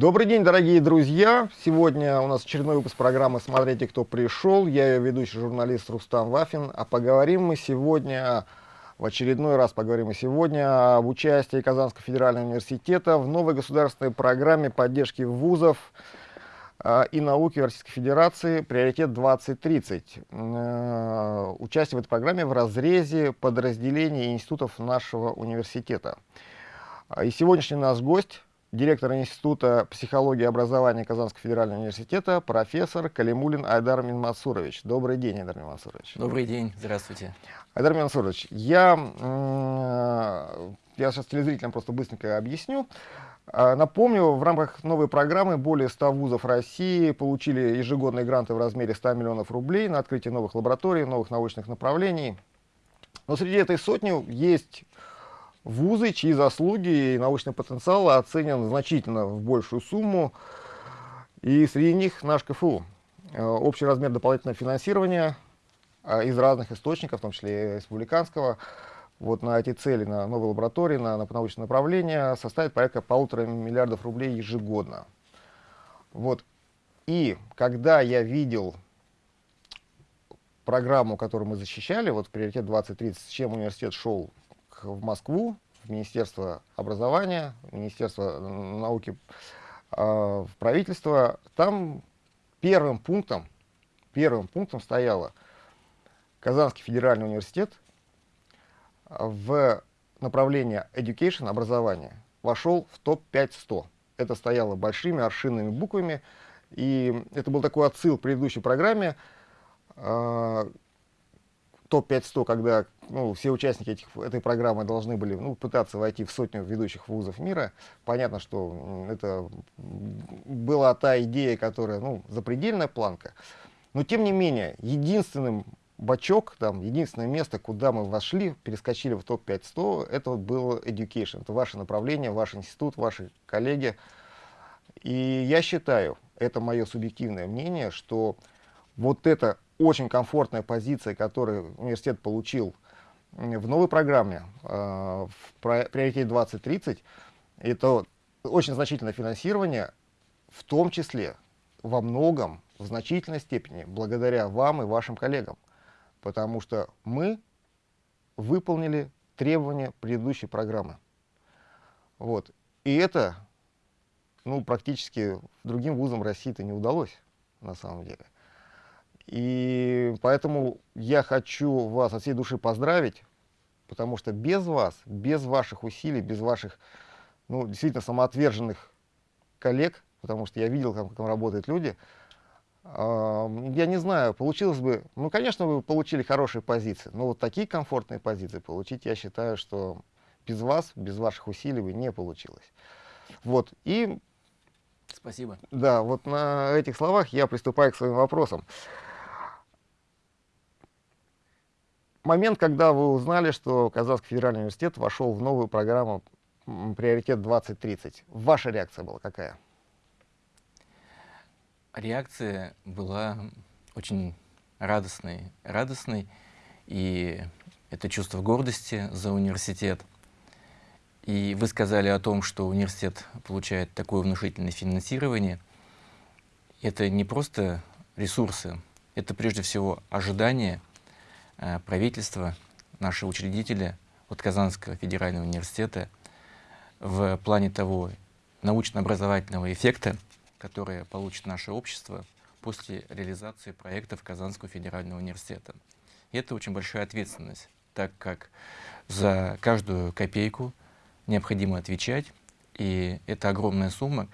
Добрый день, дорогие друзья! Сегодня у нас очередной выпуск программы «Смотрите, кто пришел». Я ее ведущий журналист Рустам Вафин. А поговорим мы сегодня, в очередной раз поговорим мы сегодня об участии Казанского федерального университета в новой государственной программе поддержки вузов э, и науки Российской Федерации «Приоритет 2030». Э, участие в этой программе в разрезе подразделений институтов нашего университета. И сегодняшний наш гость директор Института психологии и образования Казанского федерального университета, профессор Калимулин Айдар Минмасурович. Добрый день, Айдар Минмасурович. Добрый день, здравствуйте. Айдар Минмасурович, я, я сейчас телезрителям просто быстренько объясню. А, напомню, в рамках новой программы более 100 вузов России получили ежегодные гранты в размере 100 миллионов рублей на открытие новых лабораторий, новых научных направлений. Но среди этой сотни есть вузы, чьи заслуги и научный потенциал оценен значительно в большую сумму. И среди них наш КФУ. Э, общий размер дополнительного финансирования э, из разных источников, в том числе и республиканского, вот на эти цели, на новые лаборатории, на, на научное направление, составит порядка полутора миллиардов рублей ежегодно. Вот. И когда я видел программу, которую мы защищали, вот приоритет 2030, с чем университет шел в Москву, в Министерство образования, в Министерство науки, а, в правительство, там первым пунктом, первым пунктом стояло Казанский федеральный университет. В направление education, образования, вошел в топ-5 100. Это стояло большими аршинными буквами, и это был такой отсыл к предыдущей программе, а, топ-5-100, когда ну, все участники этих, этой программы должны были ну, пытаться войти в сотню ведущих вузов мира. Понятно, что это была та идея, которая ну, запредельная планка. Но тем не менее, единственным бачок, там, единственное место, куда мы вошли, перескочили в топ-5-100, это было education. Это ваше направление, ваш институт, ваши коллеги. И я считаю, это мое субъективное мнение, что вот это очень комфортная позиция, которую университет получил в новой программе, э, в приоритете 2030, это очень значительное финансирование, в том числе во многом, в значительной степени, благодаря вам и вашим коллегам. Потому что мы выполнили требования предыдущей программы. Вот. И это ну, практически другим вузам России это не удалось, на самом деле. И поэтому я хочу вас от всей души поздравить, потому что без вас, без ваших усилий, без ваших ну, действительно самоотверженных коллег, потому что я видел, как там работают люди, я не знаю, получилось бы, ну, конечно, вы получили хорошие позиции, но вот такие комфортные позиции получить, я считаю, что без вас, без ваших усилий бы не получилось. Вот, и... Спасибо. Да, вот на этих словах я приступаю к своим вопросам. Момент, когда вы узнали, что Казанский федеральный университет вошел в новую программу «Приоритет 2030», ваша реакция была какая? Реакция была очень радостной, радостной, и это чувство гордости за университет. И вы сказали о том, что университет получает такое внушительное финансирование. Это не просто ресурсы, это прежде всего ожидания правительство, наши учредители от Казанского федерального университета в плане того научно-образовательного эффекта, который получит наше общество после реализации проектов Казанского федерального университета. И это очень большая ответственность, так как за каждую копейку необходимо отвечать, и эта огромная сумма,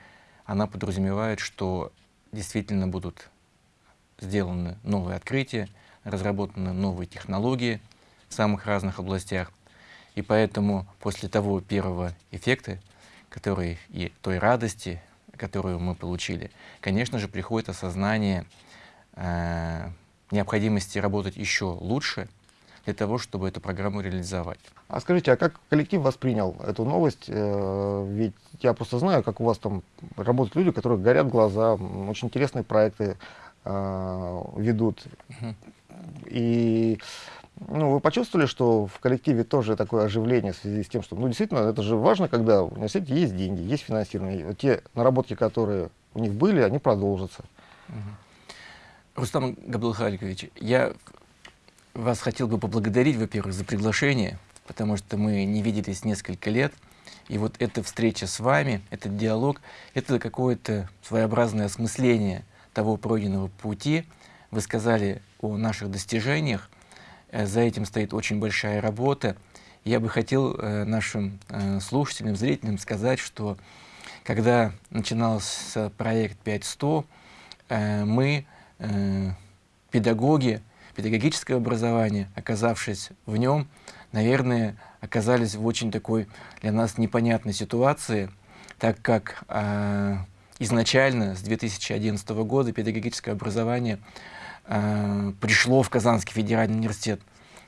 она подразумевает, что действительно будут сделаны новые открытия, разработаны новые технологии в самых разных областях. И поэтому после того первого эффекта, который и той радости, которую мы получили, конечно же, приходит осознание э, необходимости работать еще лучше для того, чтобы эту программу реализовать. А скажите, а как коллектив воспринял эту новость? Э, ведь я просто знаю, как у вас там работают люди, которые горят глаза, очень интересные проекты э, ведут. И Ну, вы почувствовали, что в коллективе тоже такое оживление в связи с тем, что, ну, действительно, это же важно, когда в университете есть деньги, есть финансирование. Вот те наработки, которые у них были, они продолжатся. Угу. Рустам Габдулхаликович, я вас хотел бы поблагодарить, во-первых, за приглашение, потому что мы не виделись несколько лет. И вот эта встреча с вами, этот диалог, это какое-то своеобразное осмысление того пройденного пути. Вы сказали о наших достижениях, э, за этим стоит очень большая работа. Я бы хотел э, нашим э, слушателям, зрителям сказать, что когда начинался проект 5100, мы, педагоги, педагогическое образование, оказавшись в нем, наверное, оказались в очень такой для нас непонятной ситуации, так как э, изначально с 2011 года педагогическое образование э, пришло в Казанский федеральный университет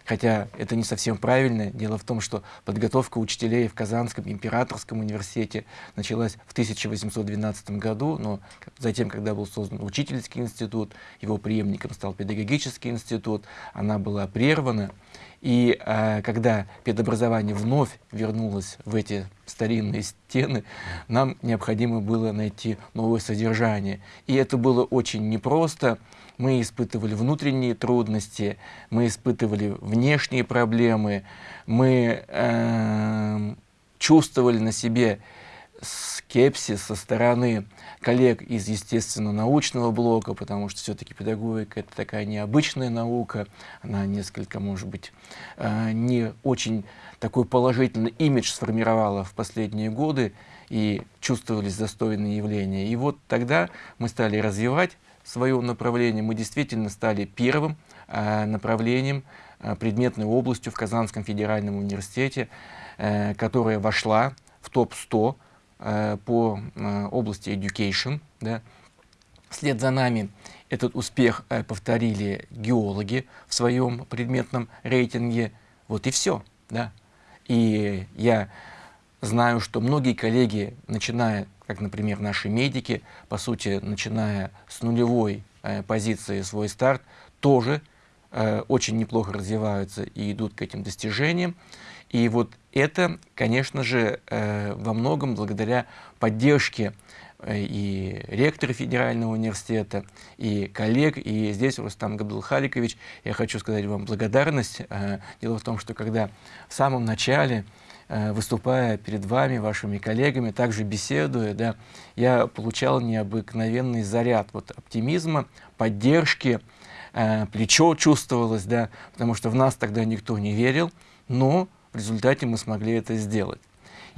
хотя это не совсем правильно. Дело в том, что подготовка учителей в Казанском императорском университете началась в 1812 году, но затем, когда был создан учительский институт, его преемником стал педагогический институт, она была прервана. И э, когда педобразование вновь вернулось в эти старинные стены, нам необходимо было найти новое содержание. И это было очень непросто мы испытывали внутренние трудности, мы испытывали внешние проблемы, мы э, чувствовали на себе скепсис со стороны коллег из естественно-научного блока, потому что все-таки педагогика — это такая необычная наука, она несколько, может быть, э, не очень такой положительный имидж сформировала в последние годы, и чувствовались застойные явления. И вот тогда мы стали развивать свое направление, мы действительно стали первым э, направлением, э, предметной областью в Казанском федеральном университете, э, которая вошла в топ-100 по области education. Да. Вслед за нами этот успех повторили геологи в своем предметном рейтинге. Вот и все. Да. И я знаю, что многие коллеги, начиная как, например, наши медики, по сути, начиная с нулевой э, позиции свой старт, тоже э, очень неплохо развиваются и идут к этим достижениям. И вот это, конечно же, э, во многом благодаря поддержке э, и ректора федерального университета, и коллег. И здесь, Рустам Габдулхаликович, я хочу сказать вам благодарность. Э, дело в том, что когда в самом начале выступая перед вами, вашими коллегами, также беседуя, да, я получал необыкновенный заряд вот, оптимизма, поддержки, э, плечо чувствовалось, да, потому что в нас тогда никто не верил, но в результате мы смогли это сделать.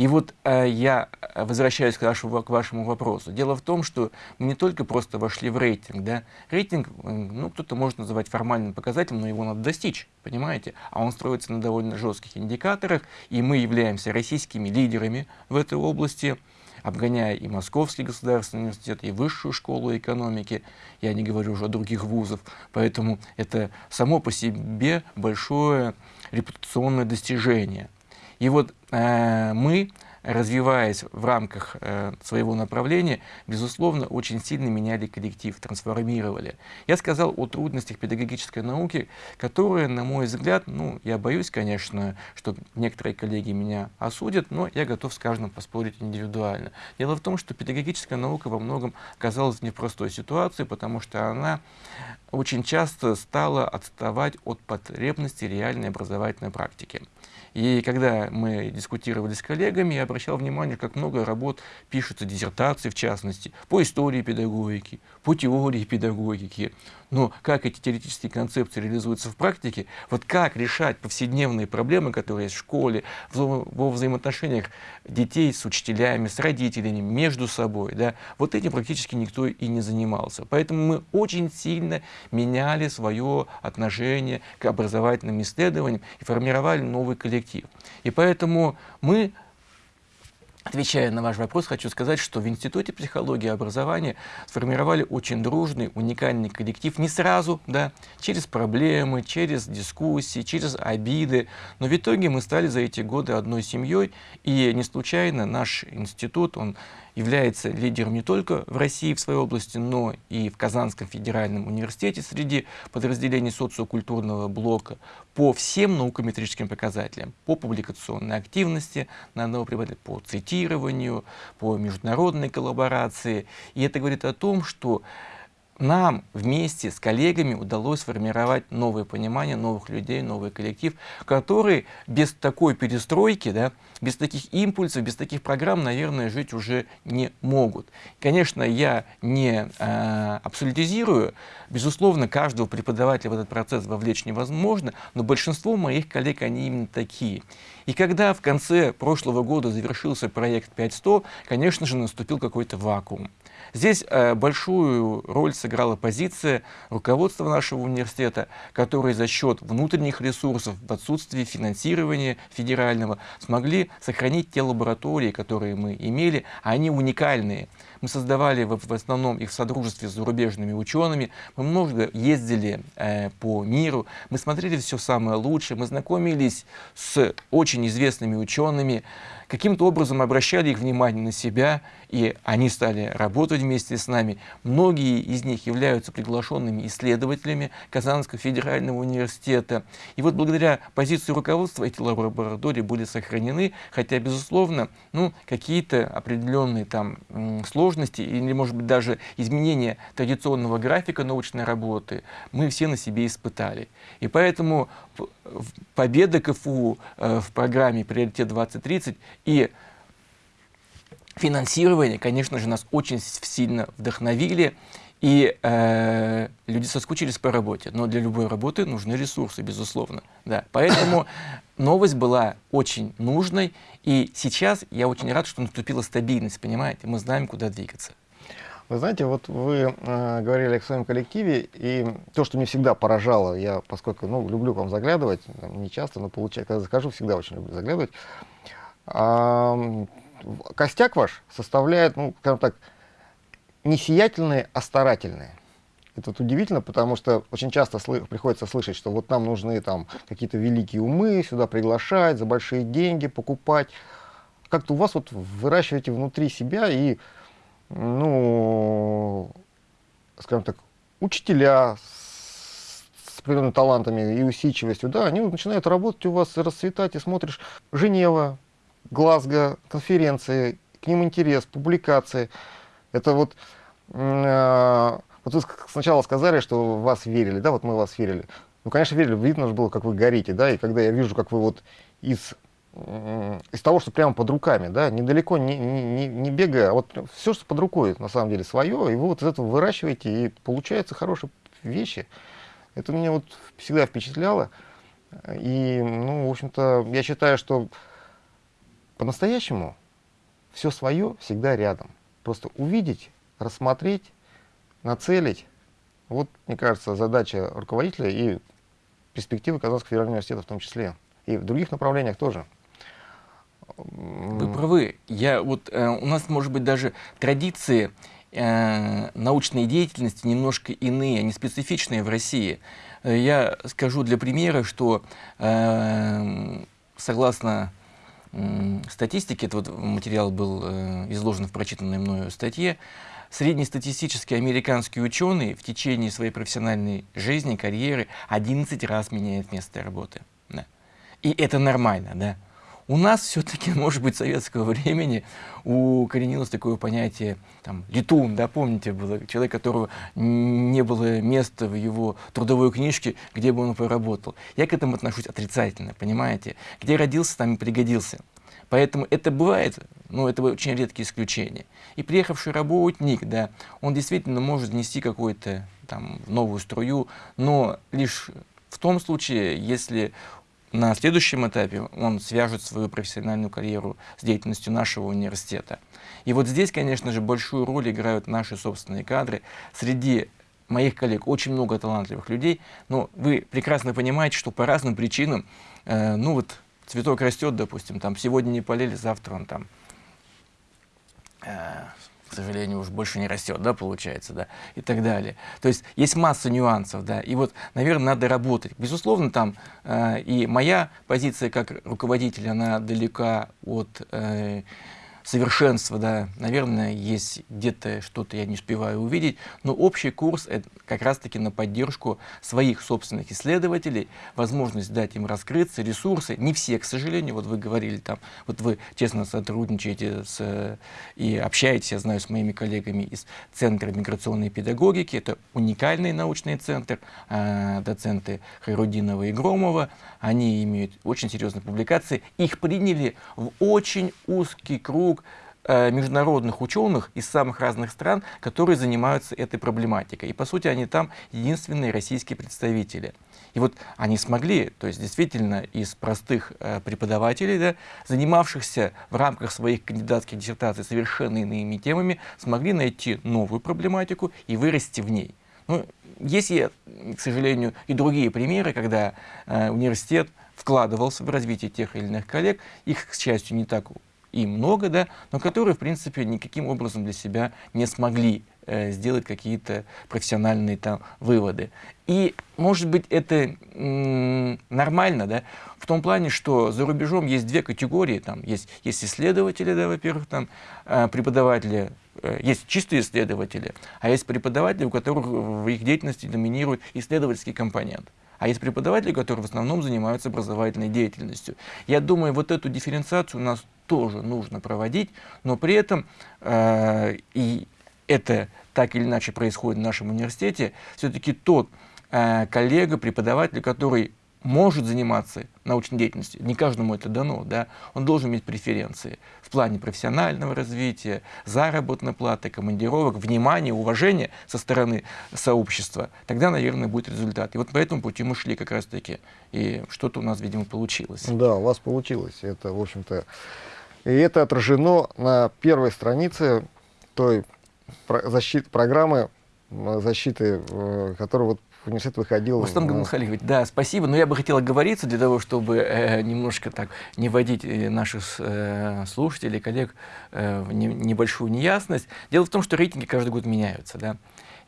И вот э, я возвращаюсь к вашему, к вашему вопросу. Дело в том, что мы не только просто вошли в рейтинг. Да? Рейтинг, ну, кто-то может называть формальным показателем, но его надо достичь, понимаете? А он строится на довольно жестких индикаторах, и мы являемся российскими лидерами в этой области, обгоняя и Московский государственный университет, и Высшую школу экономики, я не говорю уже о других вузах, поэтому это само по себе большое репутационное достижение – и вот э, мы, развиваясь в рамках э, своего направления, безусловно, очень сильно меняли коллектив, трансформировали. Я сказал о трудностях педагогической науки, которые, на мой взгляд, ну, я боюсь, конечно, что некоторые коллеги меня осудят, но я готов с каждым поспорить индивидуально. Дело в том, что педагогическая наука во многом оказалась в непростой ситуации, потому что она очень часто стала отставать от потребностей реальной образовательной практики. И когда мы дискутировали с коллегами, я обращал внимание, как много работ пишутся, диссертации в частности, по истории педагогики, по теории педагогики. Но как эти теоретические концепции реализуются в практике, вот как решать повседневные проблемы, которые есть в школе, во взаимоотношениях детей с учителями, с родителями, между собой, да, вот этим практически никто и не занимался. Поэтому мы очень сильно меняли свое отношение к образовательным исследованиям и формировали новый коллектив. И поэтому мы Отвечая на ваш вопрос, хочу сказать, что в Институте психологии и образования сформировали очень дружный, уникальный коллектив. Не сразу, да, через проблемы, через дискуссии, через обиды. Но в итоге мы стали за эти годы одной семьей. И не случайно наш институт, он является лидером не только в России в своей области, но и в Казанском федеральном университете среди подразделений социокультурного блока по всем наукометрическим показателям, по публикационной активности по цитированию, по международной коллаборации. И это говорит о том, что нам вместе с коллегами удалось сформировать новое понимание новых людей, новый коллектив, который без такой перестройки, да, без таких импульсов, без таких программ, наверное, жить уже не могут. Конечно, я не э, абсолютизирую, безусловно, каждого преподавателя в этот процесс вовлечь невозможно, но большинство моих коллег, они именно такие. И когда в конце прошлого года завершился проект 5100, конечно же, наступил какой-то вакуум. Здесь э, большую роль сыграла позиция руководства нашего университета, который за счет внутренних ресурсов, в отсутствии финансирования федерального, смогли сохранить те лаборатории, которые мы имели, они уникальные. Мы создавали в, в основном их в содружестве с зарубежными учеными, мы много ездили э, по миру, мы смотрели все самое лучшее, мы знакомились с очень известными учеными, каким-то образом обращали их внимание на себя, и они стали работать вместе с нами. Многие из них являются приглашенными исследователями Казанского федерального университета. И вот благодаря позиции руководства эти лаборатории были сохранены, хотя, безусловно, ну, какие-то определенные там сложности или, может быть, даже изменения традиционного графика научной работы мы все на себе испытали. И поэтому победа КФУ э, в программе «Приоритет 2030» и финансирование, конечно же, нас очень сильно вдохновили. И э, люди соскучились по работе, но для любой работы нужны ресурсы, безусловно. Да. Поэтому новость была очень нужной, и сейчас я очень рад, что наступила стабильность, понимаете, мы знаем, куда двигаться. Вы знаете, вот вы э, говорили о своем коллективе, и то, что мне всегда поражало, я, поскольку ну, люблю к вам заглядывать, не часто, но получается, когда захожу, всегда очень люблю заглядывать, а, костяк ваш составляет, ну, скажем так, не сиятельные, а старательные. Это удивительно, потому что очень часто приходится слышать, что вот нам нужны там какие-то великие умы, сюда приглашать, за большие деньги покупать. Как-то у вас вот выращиваете внутри себя и ну, скажем так, учителя с, с определенными талантами и усидчивостью, да, они начинают работать у вас, расцветать, и смотришь Женева, Глазго, конференции, к ним интерес, публикации. Это вот, э, вот вы сначала сказали, что вас верили, да, вот мы вас верили. Ну, конечно, верили, видно же было, как вы горите, да, и когда я вижу, как вы вот из из того, что прямо под руками, да, недалеко не, не, не бегая, а вот все, что под рукой, на самом деле, свое, и вы вот из этого выращиваете, и получаются хорошие вещи. Это меня вот всегда впечатляло. И, ну, в общем-то, я считаю, что по-настоящему все свое всегда рядом. Просто увидеть, рассмотреть, нацелить. Вот, мне кажется, задача руководителя и перспективы Казанского федерального университета в том числе. И в других направлениях тоже. Вы правы. Я, вот, э, у нас, может быть, даже традиции э, научной деятельности немножко иные, они специфичные в России. Э, я скажу для примера, что э, согласно статистике, этот вот материал был э, изложен в прочитанной мною статье, среднестатистический американский ученый в течение своей профессиональной жизни, карьеры 11 раз меняет место работы. Да. И это нормально, да. У нас все-таки, может быть, советского времени укоренилось такое понятие, там, летун, да, помните, было человек, которого не было места в его трудовой книжке, где бы он поработал. Я к этому отношусь отрицательно, понимаете? Где родился, там и пригодился. Поэтому это бывает, но это очень редкие исключения. И приехавший работник, да, он действительно может нести какую-то там новую струю, но лишь в том случае, если на следующем этапе он свяжет свою профессиональную карьеру с деятельностью нашего университета. И вот здесь, конечно же, большую роль играют наши собственные кадры. Среди моих коллег очень много талантливых людей, но вы прекрасно понимаете, что по разным причинам, э, ну вот цветок растет, допустим, там сегодня не полили, завтра он там э, к сожалению, уж больше не растет, да, получается, да, и так далее. То есть есть масса нюансов, да, и вот, наверное, надо работать. Безусловно, там э, и моя позиция как руководителя, она далека от э, совершенства, да, наверное, есть где-то что-то я не успеваю увидеть, но общий курс это как раз-таки на поддержку своих собственных исследователей, возможность дать им раскрыться, ресурсы, не все, к сожалению, вот вы говорили там, вот вы честно сотрудничаете с, и общаетесь, я знаю, с моими коллегами из Центра миграционной педагогики, это уникальный научный центр, э, доценты Хайрудинова и Громова, они имеют очень серьезные публикации, их приняли в очень узкий круг Э, международных ученых из самых разных стран, которые занимаются этой проблематикой. И, по сути, они там единственные российские представители. И вот они смогли, то есть действительно из простых э, преподавателей, да, занимавшихся в рамках своих кандидатских диссертаций совершенно иными темами, смогли найти новую проблематику и вырасти в ней. Ну, есть, к сожалению, и другие примеры, когда э, университет вкладывался в развитие тех или иных коллег, их, к счастью, не так и много, да, но которые, в принципе, никаким образом для себя не смогли э, сделать какие-то профессиональные там выводы. И, может быть, это нормально, да, в том плане, что за рубежом есть две категории, там есть, есть исследователи, да, во-первых, там э, преподаватели, э, есть чистые исследователи, а есть преподаватели, у которых в их деятельности доминирует исследовательский компонент а есть преподаватели, которые в основном занимаются образовательной деятельностью. Я думаю, вот эту дифференциацию у нас тоже нужно проводить, но при этом, э, и это так или иначе происходит в нашем университете, все-таки тот э, коллега, преподаватель, который может заниматься научной деятельностью, не каждому это дано, да, он должен иметь преференции в плане профессионального развития, заработной платы, командировок, внимания, уважения со стороны сообщества, тогда, наверное, будет результат. И вот по этому пути мы шли как раз-таки, и что-то у нас, видимо, получилось. Да, у вас получилось. Это, в общем-то, и это отражено на первой странице той защиты, программы защиты, э, которая вот университет выходил. Рустам Гамалхалиевич, да, спасибо. Но я бы хотел оговориться для того, чтобы э, немножко так не вводить э, наших э, слушателей, коллег э, в не, небольшую неясность. Дело в том, что рейтинги каждый год меняются. Да?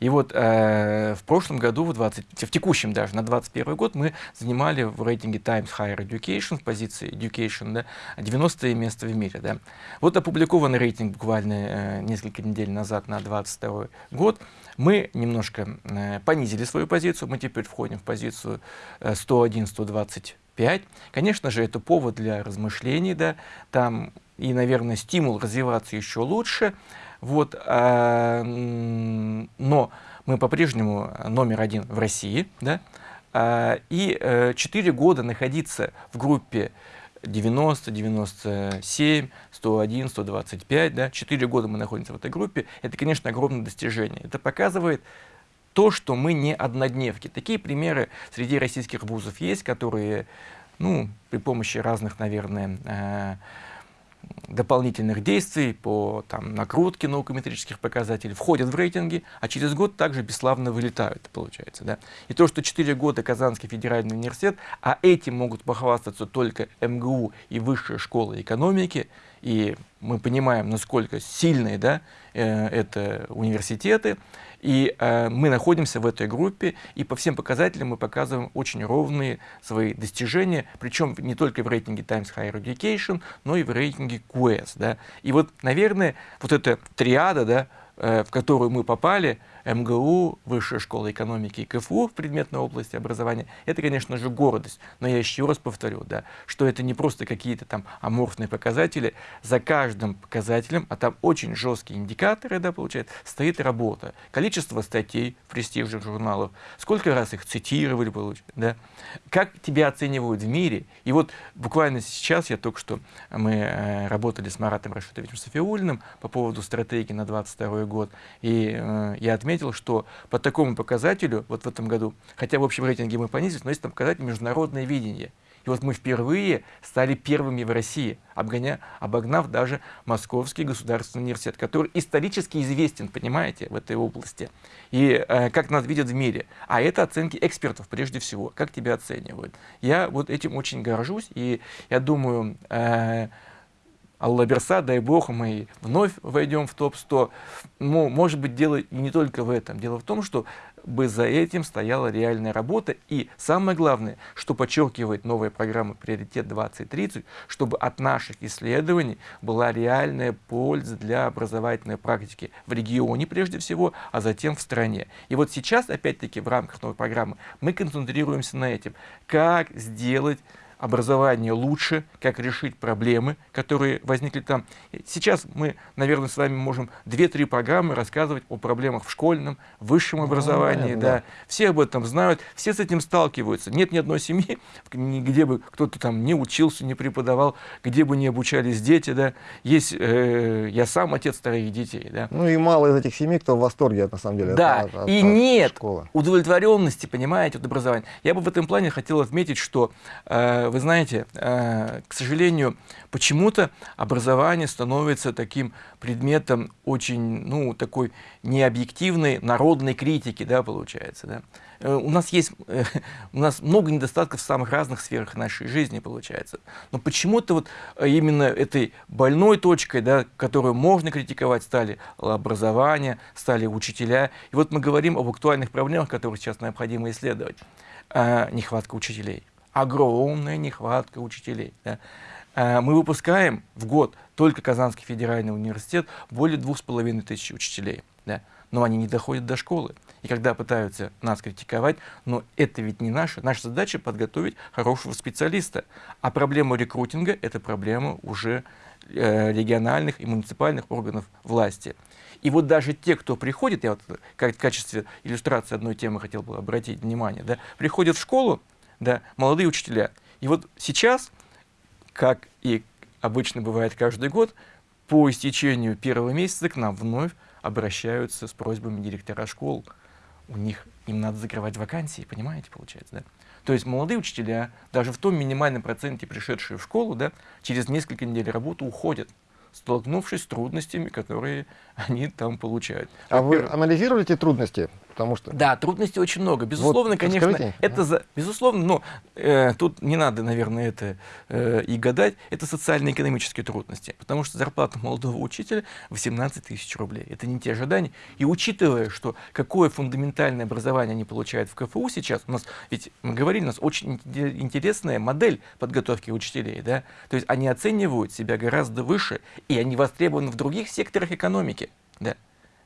И вот э, в прошлом году, в, 20, в текущем даже, на 2021 год, мы занимали в рейтинге Times Higher Education, в позиции Education, да, 90 место в мире. Да. Вот опубликованный рейтинг буквально э, несколько недель назад на 2022 год. Мы немножко э, понизили свою позицию, мы теперь входим в позицию э, 101-125. Конечно же, это повод для размышлений, да, там и, наверное, стимул развиваться еще лучше. Вот, э, но мы по-прежнему номер один в России, да, э, и э, 4 года находиться в группе 90, 97, 101, 125, да, 4 года мы находимся в этой группе, это, конечно, огромное достижение. Это показывает то, что мы не однодневки. Такие примеры среди российских вузов есть, которые, ну, при помощи разных, наверное, э, дополнительных действий по там, накрутке наукометрических показателей входят в рейтинги, а через год также бесславно вылетают, получается. Да? И то, что 4 года Казанский федеральный университет, а этим могут похвастаться только МГУ и высшая школа экономики, и мы понимаем, насколько сильные да, э, это университеты, и э, мы находимся в этой группе, и по всем показателям мы показываем очень ровные свои достижения, причем не только в рейтинге Times Higher Education, но и в рейтинге QS. Да. И вот, наверное, вот эта триада, да, э, в которую мы попали, МГУ, Высшая школа экономики и КФУ в предметной области образования, это, конечно же, гордость. Но я еще раз повторю, да, что это не просто какие-то там аморфные показатели. За каждым показателем, а там очень жесткие индикаторы, да, получается, стоит работа. Количество статей в престижных журналах, сколько раз их цитировали, получается, да, как тебя оценивают в мире. И вот буквально сейчас, я только что, мы э, работали с Маратом Рашидовичем Софиулиным по поводу стратегии на 22 год, и э, я отметил, отметил, что по такому показателю, вот в этом году, хотя в общем рейтинге мы понизились, но есть там показатель международное видение. И вот мы впервые стали первыми в России, обгоня, обогнав даже Московский государственный университет, который исторически известен, понимаете, в этой области. И э, как нас видят в мире. А это оценки экспертов прежде всего, как тебя оценивают. Я вот этим очень горжусь, и я думаю, э, Алла Берса, дай бог, мы вновь войдем в топ-100. Ну, может быть, дело не только в этом. Дело в том, что бы за этим стояла реальная работа. И самое главное, что подчеркивает новая программа «Приоритет 2030», чтобы от наших исследований была реальная польза для образовательной практики в регионе прежде всего, а затем в стране. И вот сейчас, опять-таки, в рамках новой программы мы концентрируемся на этом. Как сделать образование лучше, как решить проблемы, которые возникли там. Сейчас мы, наверное, с вами можем 2-3 программы рассказывать о проблемах в школьном, высшем образовании. да. Да. Все об этом знают, все с этим сталкиваются. Нет ни одной семьи, где бы кто-то там не учился, не преподавал, где бы не обучались дети. Да. Есть, э, я сам отец троих детей. Да. Ну и мало из этих семей, кто в восторге, на самом деле. Да, от, от, и от нет школы. удовлетворенности, понимаете, от образования. Я бы в этом плане хотел отметить, что э, вы знаете, э, к сожалению, почему-то образование становится таким предметом очень, ну, такой необъективной народной критики, да, получается, да. Э, у нас есть, э, у нас много недостатков в самых разных сферах нашей жизни, получается. Но почему-то вот именно этой больной точкой, да, которую можно критиковать, стали образование, стали учителя. И вот мы говорим об актуальных проблемах, которые сейчас необходимо исследовать. Нехватка учителей огромная нехватка учителей. Да. А, мы выпускаем в год только Казанский федеральный университет более двух с половиной тысяч учителей. Да. Но они не доходят до школы. И когда пытаются нас критиковать, но это ведь не наша. Наша задача подготовить хорошего специалиста. А проблема рекрутинга – это проблема уже э, региональных и муниципальных органов власти. И вот даже те, кто приходит, я вот в качестве иллюстрации одной темы хотел бы обратить внимание, да, приходят в школу, да, молодые учителя. И вот сейчас, как и обычно бывает каждый год, по истечению первого месяца к нам вновь обращаются с просьбами директора школ. У них им надо закрывать вакансии, понимаете, получается, да? То есть молодые учителя, даже в том минимальном проценте пришедшие в школу, да, через несколько недель работы уходят столкнувшись с трудностями, которые они там получают. А вы анализировали эти трудности? Потому что... Да, трудностей очень много. Безусловно, вот, конечно, расскажите. это за... безусловно, но э, тут не надо, наверное, это э, и гадать. Это социально-экономические трудности, потому что зарплата молодого учителя 18 тысяч рублей. Это не те ожидания. И учитывая, что какое фундаментальное образование они получают в КФУ сейчас, у нас, ведь мы говорили, у нас очень интересная модель подготовки учителей, да, то есть они оценивают себя гораздо выше, и они востребованы в других секторах экономики, да.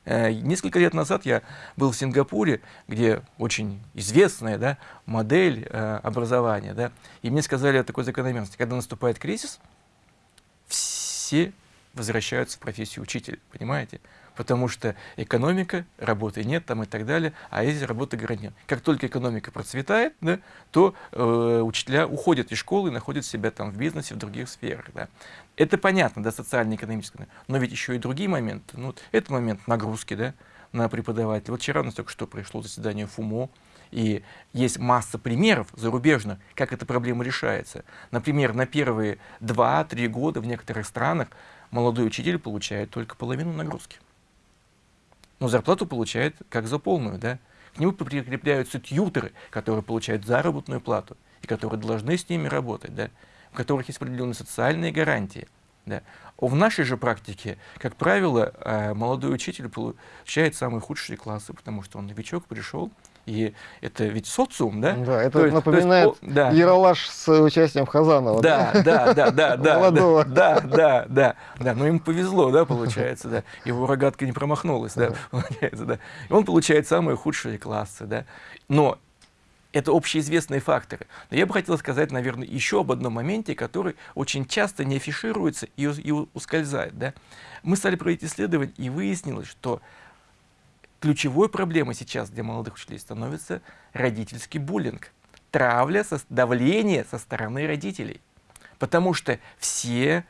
Э, несколько лет назад я был в Сингапуре, где очень известная да, модель э, образования. Да, и мне сказали о такой закономерности. Когда наступает кризис, все возвращаются в профессию учителя, понимаете? Потому что экономика, работы нет там и так далее, а если работа гарантирована. Как только экономика процветает, да, то э, учителя уходят из школы и находят себя там в бизнесе, в других сферах. Да. Это понятно, да, социально-экономическое, но ведь еще и другие моменты. Ну, это момент нагрузки, да, на преподавателя. Вот вчера у нас только что пришло заседание ФУМО, и есть масса примеров зарубежных, как эта проблема решается. Например, на первые 2-3 года в некоторых странах молодой учитель получает только половину нагрузки. Но зарплату получает как за полную, да. К нему прикрепляются тьютеры, которые получают заработную плату и которые должны с ними работать, да в которых есть определенные социальные гарантии. Да. В нашей же практике, как правило, э, молодой учитель получает самые худшие классы, потому что он новичок, пришел, и это ведь социум, да? Да, это то напоминает есть, да. Яралаш с участием Хазанова. Да, да, да, да, да. Молодого. Да, да, да, да. Но ему повезло, да, получается, да. Его рогатка не промахнулась, да, получается, да. И он получает самые худшие классы, да. Но это общеизвестные факторы. Но я бы хотел сказать, наверное, еще об одном моменте, который очень часто не афишируется и, и ускользает. Да? Мы стали проводить исследование, и выяснилось, что ключевой проблемой сейчас для молодых учителей становится родительский буллинг. Травля, со, давление со стороны родителей. Потому что все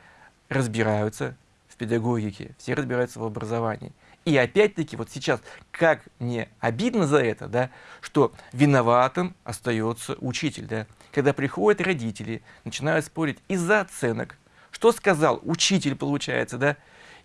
разбираются в педагогике, все разбираются в образовании. И опять-таки, вот сейчас, как мне обидно за это, да, что виноватым остается учитель. Да, когда приходят родители, начинают спорить из-за оценок. Что сказал учитель, получается, да?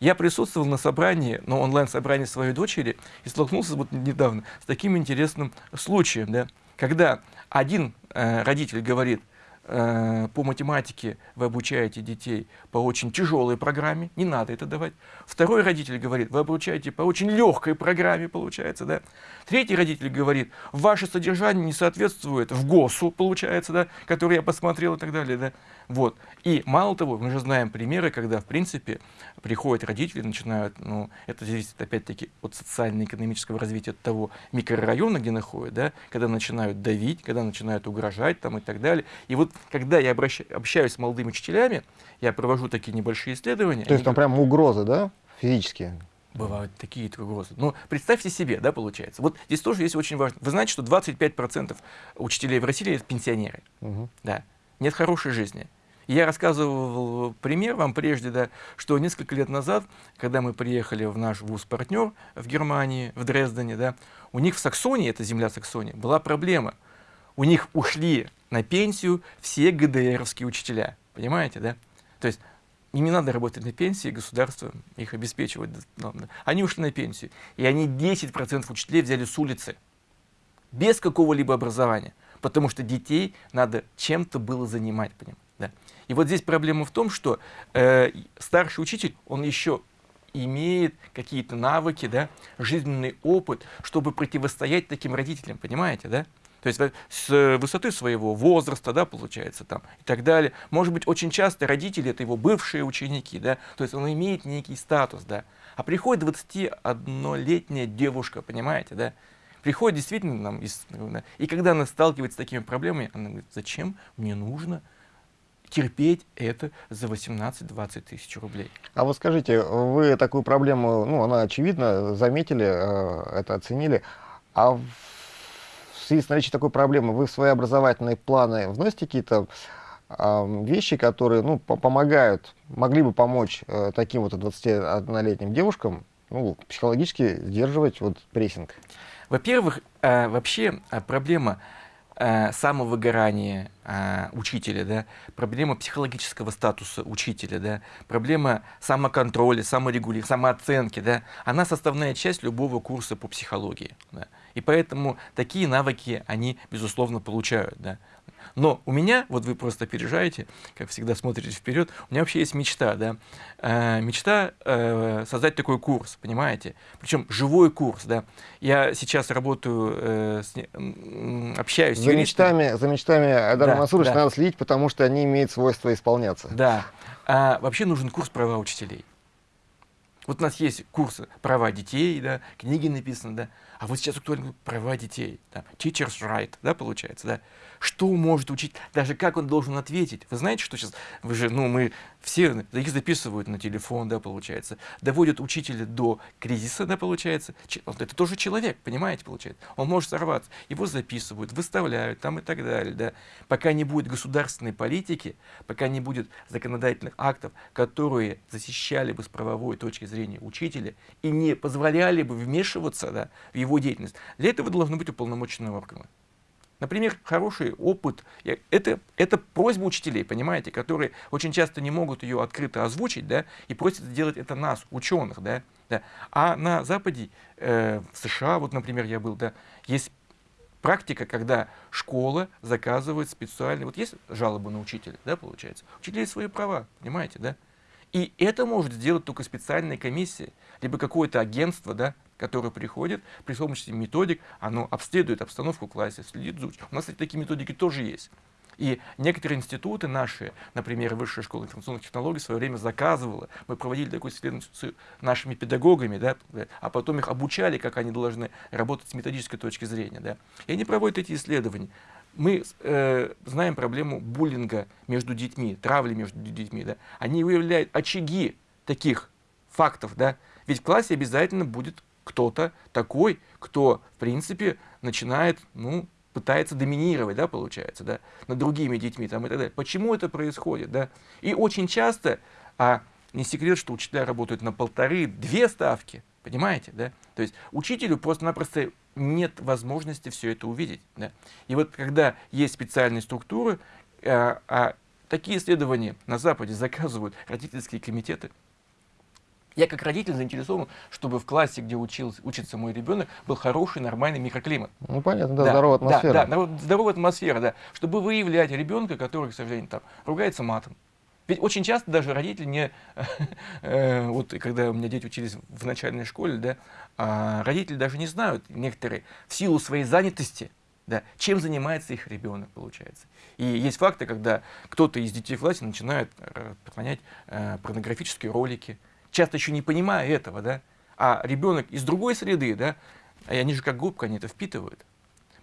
Я присутствовал на собрании, на онлайн-собрании своей дочери и столкнулся вот недавно с таким интересным случаем, да, когда один э, родитель говорит, по математике вы обучаете детей по очень тяжелой программе, не надо это давать. Второй родитель говорит, вы обучаете по очень легкой программе, получается, да. Третий родитель говорит, ваше содержание не соответствует в ГОСу, получается, да, который я посмотрел и так далее, да. Вот. И мало того, мы же знаем примеры, когда, в принципе, приходят родители, начинают, ну, это зависит опять-таки от социально-экономического развития от того микрорайона, где находят, да, когда начинают давить, когда начинают угрожать там и так далее. И вот когда я общаюсь с молодыми учителями, я провожу такие небольшие исследования. То есть там прям угрозы, да, физические? Бывают такие угрозы. Но представьте себе, да, получается. Вот здесь тоже есть очень важно. Вы знаете, что 25% учителей в России это пенсионеры. Угу. Да. Нет хорошей жизни. Я рассказывал пример вам прежде, да, что несколько лет назад, когда мы приехали в наш вуз-партнер в Германии, в Дрездене, да, у них в Саксонии, это земля Саксонии, была проблема. У них ушли на пенсию все ГДРовские учителя. Понимаете, да? То есть им не надо работать на пенсии, государство их обеспечивает. Они ушли на пенсию. И они 10% учителей взяли с улицы. Без какого-либо образования. Потому что детей надо чем-то было занимать. Понимаете? Да. И вот здесь проблема в том, что э, старший учитель, он еще имеет какие-то навыки, да, жизненный опыт, чтобы противостоять таким родителям, понимаете, да? То есть с высоты своего возраста, да, получается, там, и так далее. Может быть, очень часто родители — это его бывшие ученики, да, то есть он имеет некий статус, да. А приходит 21-летняя девушка, понимаете, да, приходит действительно нам, из, и когда она сталкивается с такими проблемами, она говорит, зачем мне нужно терпеть это за 18-20 тысяч рублей. А вот скажите, вы такую проблему, ну, она очевидно, заметили, э, это оценили, а в связи с наличием такой проблемы вы в свои образовательные планы вносите какие-то вещи, которые ну, помогают, могли бы помочь э, таким вот 21-летним девушкам ну, психологически сдерживать вот прессинг? Во-первых, э, вообще проблема э, самовыгорания э, учителя, да, проблема психологического статуса учителя, да, проблема самоконтроля, саморегулирования, самооценки, да, она составная часть любого курса по психологии. Да. И поэтому такие навыки они, безусловно, получают. Да. Но у меня, вот вы просто опережаете, как всегда смотрите вперед, у меня вообще есть мечта, да, э, мечта э, создать такой курс, понимаете, причем живой курс, да. Я сейчас работаю, э, с, э, общаюсь за с мечтами, за мечтами Айдара да, Мансуровича да. надо следить, потому что они имеют свойство исполняться. Да. А вообще нужен курс права учителей. Вот у нас есть курсы права детей, да, книги написаны, да, а вот сейчас актуально права детей, да, teacher's right, да, получается, да что может учить, даже как он должен ответить. Вы знаете, что сейчас, вы же, ну, мы все, их записывают на телефон, да, получается, доводят учителя до кризиса, да, получается. Это тоже человек, понимаете, получается. Он может сорваться. Его записывают, выставляют там и так далее, да. Пока не будет государственной политики, пока не будет законодательных актов, которые защищали бы с правовой точки зрения учителя и не позволяли бы вмешиваться да, в его деятельность. Для этого должны быть уполномоченные органы. Например, хороший опыт. Это, это просьба учителей, понимаете, которые очень часто не могут ее открыто озвучить, да, и просят сделать это нас, ученых, да. да. А на Западе, э, в США, вот, например, я был, да, есть практика, когда школа заказывает специальные, вот есть жалобы на учителя, да, получается, учителей свои права, понимаете, да. И это может сделать только специальная комиссия, либо какое-то агентство, да, которое приходит при помощи методик, оно обследует обстановку в классе, следит за. У нас, кстати, такие методики тоже есть. И некоторые институты наши, например, Высшая школа информационных технологий, в свое время заказывала. Мы проводили такую исследование с нашими педагогами, да, а потом их обучали, как они должны работать с методической точки зрения. Да. И они проводят эти исследования. Мы э, знаем проблему буллинга между детьми, травли между детьми. Да. Они выявляют очаги таких фактов. Да. Ведь в классе обязательно будет кто-то такой, кто, в принципе, начинает, ну, пытается доминировать, да, получается, да, над другими детьми там, и так далее. Почему это происходит, да? И очень часто, а не секрет, что учителя работают на полторы-две ставки, понимаете, да? То есть учителю просто-напросто нет возможности все это увидеть, да? И вот когда есть специальные структуры, а, а такие исследования на Западе заказывают родительские комитеты, Я как родитель заинтересован, чтобы в классе, где учился, учится мой ребенок, был хороший, нормальный микроклимат. Ну понятно, да, да здоровая атмосфера. Да, да, здоровая атмосфера, да. Чтобы выявлять ребенка, который, к сожалению, там, ругается матом. Ведь очень часто даже родители не, э, вот когда у меня дети учились в начальной школе, да, а родители даже не знают некоторые в силу своей занятости, да, чем занимается их ребенок, получается. И есть факты, когда кто-то из детей в классе начинает распространять э, порнографические ролики, часто еще не понимая этого, да, а ребенок из другой среды, да, и они же как губка, они это впитывают.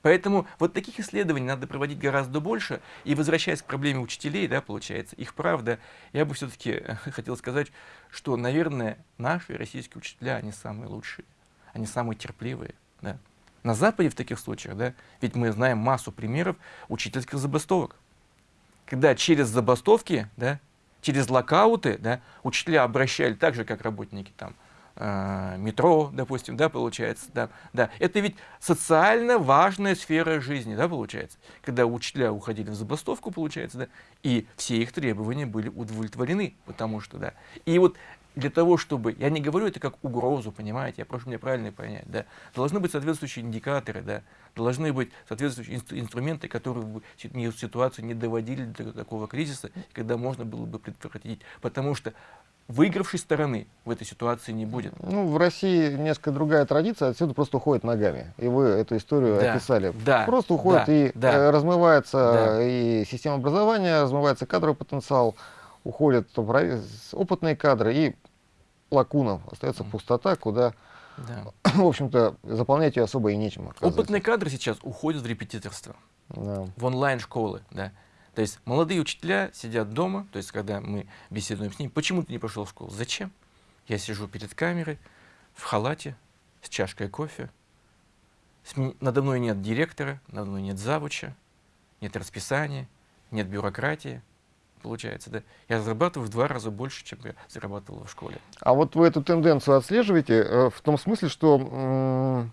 Поэтому вот таких исследований надо проводить гораздо больше. И возвращаясь к проблеме учителей, да, получается, их правда, я бы все-таки хотел сказать, что, наверное, наши российские учителя, они самые лучшие, они самые терпеливые. Да. На Западе в таких случаях, да, ведь мы знаем массу примеров учительских забастовок. Когда через забастовки, да, через локауты, да, учителя обращали так же, как работники там, э, метро, допустим, да, получается, да, да. Это ведь социально важная сфера жизни, да, получается, когда учителя уходили в забастовку, получается, да, и все их требования были удовлетворены, потому что, да. И вот для того, чтобы, я не говорю это как угрозу, понимаете, я прошу меня правильно понять, да, должны быть соответствующие индикаторы, да, должны быть соответствующие инстру инструменты, которые бы ситуацию не доводили до такого кризиса, когда можно было бы предотвратить, потому что выигравшей стороны в этой ситуации не будет. Ну, в России несколько другая традиция, отсюда просто уходят ногами. И вы эту историю да, описали. Да, просто уходит да, и да, э, размывается да. и система образования, размывается кадровый потенциал, уходят опытные кадры, и лакуна, остается пустота, куда, да. в общем-то, заполнять ее особо и нечем. Опытные кадры сейчас уходят в репетиторство, да. в онлайн-школы. Да. То есть молодые учителя сидят дома, то есть когда мы беседуем с ними, почему ты не пошел в школу? Зачем? Я сижу перед камерой, в халате, с чашкой кофе. Надо мной нет директора, надо мной нет завуча, нет расписания, нет бюрократии получается, да, я зарабатываю в два раза больше, чем я зарабатывал в школе. А вот вы эту тенденцию отслеживаете э, в том смысле, что, э,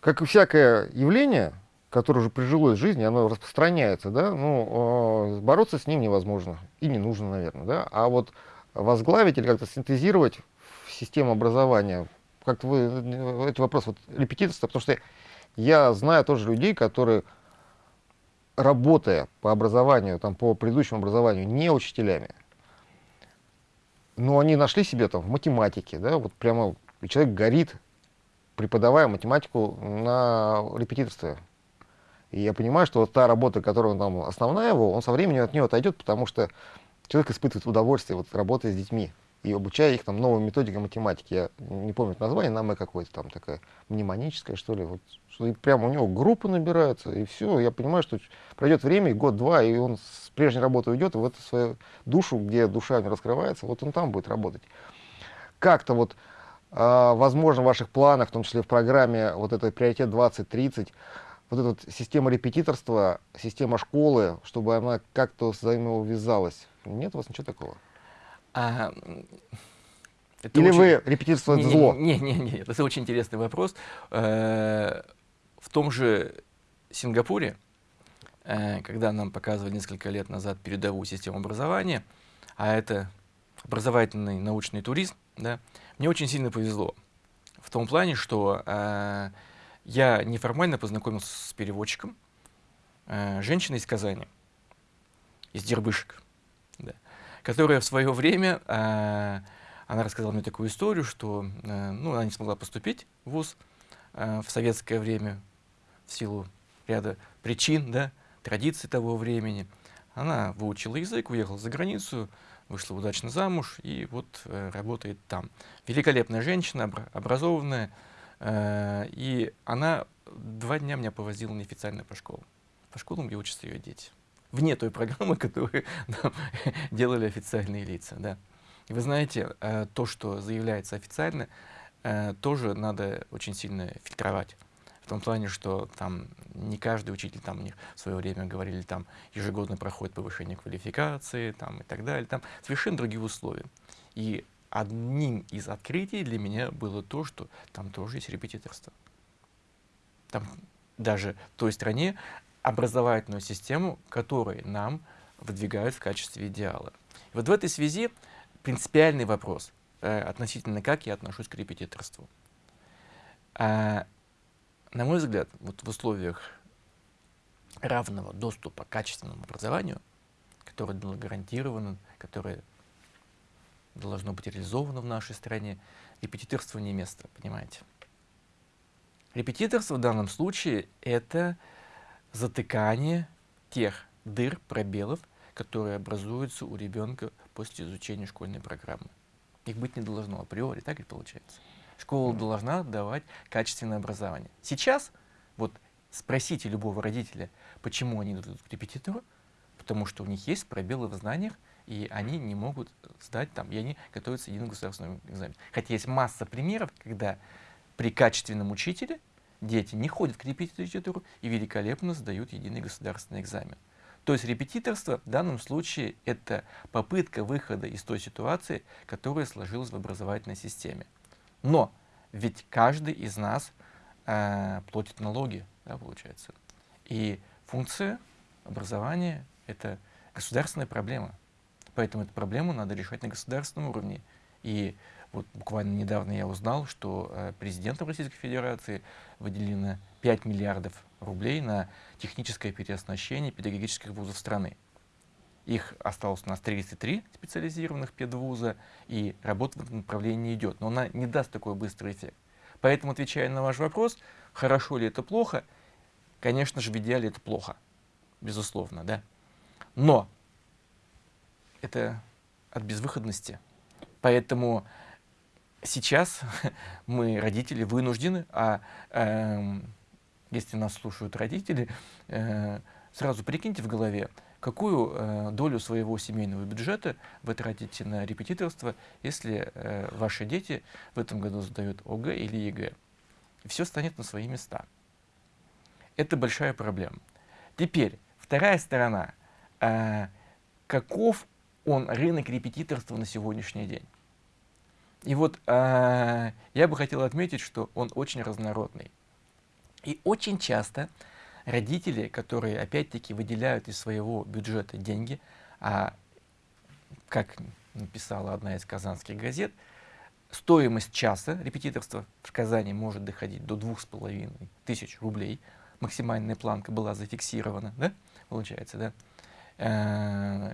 как и всякое явление, которое уже прижилось в жизни, оно распространяется, да, ну, э, бороться с ним невозможно и не нужно, наверное, да, а вот возглавить или как-то синтезировать систему образования, как-то вы, э, это вопрос вот репетиторства, потому что я знаю тоже людей, которые работая по образованию, там, по предыдущему образованию, не учителями, но они нашли себе там в математике, да, вот прямо человек горит, преподавая математику на репетиторстве. И я понимаю, что вот та работа, которая там основная его, он со временем от нее отойдет, потому что человек испытывает удовольствие вот работая с детьми и обучая их там новым методикам математики. Я не помню название, нам какое-то там такая мнемоническая, что ли. Вот, что и прямо у него группы набираются, и все. Я понимаю, что пройдет время, год-два, и он с прежней работы уйдет, в эту свою душу, где душа не раскрывается, вот он там будет работать. Как-то вот, э, возможно, в ваших планах, в том числе в программе вот этой приоритет 2030, вот эта вот система репетиторства, система школы, чтобы она как-то взаимоувязалась. Нет у вас ничего такого? А, это Или очень... вы репетиторство не, зло? Нет, нет, нет, это очень интересный вопрос. Э, в том же Сингапуре, э, когда нам показывали несколько лет назад передовую систему образования, а это образовательный научный туризм, да, мне очень сильно повезло. В том плане, что э, я неформально познакомился с переводчиком, женщиной из Казани, из Дербышек которая в свое время, э, она рассказала мне такую историю, что э, ну, она не смогла поступить в ВУЗ э, в советское время в силу ряда причин, да, традиций того времени. Она выучила язык, уехала за границу, вышла удачно замуж и вот э, работает там. Великолепная женщина, обра образованная, э, и она два дня меня повозила неофициально по школам, по школам, где учатся ее дети вне той программы, которую нам делали официальные лица. Да. И вы знаете, э, то, что заявляется официально, э, тоже надо очень сильно фильтровать. В том плане, что там не каждый учитель, там у них в свое время говорили, там ежегодно проходит повышение квалификации там, и так далее. Там совершенно другие условия. И одним из открытий для меня было то, что там тоже есть репетиторство. Там даже в той стране образовательную систему, которую нам выдвигают в качестве идеала. И вот в этой связи принципиальный вопрос э, относительно, как я отношусь к репетиторству. А, на мой взгляд, вот в условиях равного доступа к качественному образованию, которое было гарантировано, которое должно быть реализовано в нашей стране, репетиторство не место, понимаете? Репетиторство в данном случае — это затыкание тех дыр, пробелов, которые образуются у ребенка после изучения школьной программы. Их быть не должно априори, так и получается. Школа должна давать качественное образование. Сейчас, вот спросите любого родителя, почему они идут к репетитору, потому что у них есть пробелы в знаниях, и они не могут сдать там, и они готовятся к единому государственному экзамену. Хотя есть масса примеров, когда при качественном учителе дети не ходят к репетитору и великолепно сдают единый государственный экзамен. То есть репетиторство в данном случае это попытка выхода из той ситуации, которая сложилась в образовательной системе. Но ведь каждый из нас э, платит налоги, да, получается. И функция образования — это государственная проблема. Поэтому эту проблему надо решать на государственном уровне. И вот буквально недавно я узнал, что э, президентом Российской Федерации выделено 5 миллиардов рублей на техническое переоснащение педагогических вузов страны. Их осталось у нас 33 специализированных педвуза, и работа в этом направлении идет. Но она не даст такой быстрый эффект. Поэтому, отвечая на ваш вопрос, хорошо ли это плохо, конечно же, в идеале это плохо, безусловно, да. Но это от безвыходности. Поэтому сейчас мы, родители, вынуждены, а э, если нас слушают родители, э, сразу прикиньте в голове, какую э, долю своего семейного бюджета вы тратите на репетиторство, если э, ваши дети в этом году сдают ОГЭ или ЕГЭ. Все станет на свои места. Это большая проблема. Теперь, вторая сторона. Э, каков он рынок репетиторства на сегодняшний день? И вот э, я бы хотел отметить, что он очень разнородный. И очень часто родители, которые опять-таки выделяют из своего бюджета деньги, а как написала одна из казанских газет, стоимость часа репетиторства в Казани может доходить до двух с половиной тысяч рублей. Максимальная планка была зафиксирована, да, получается, да.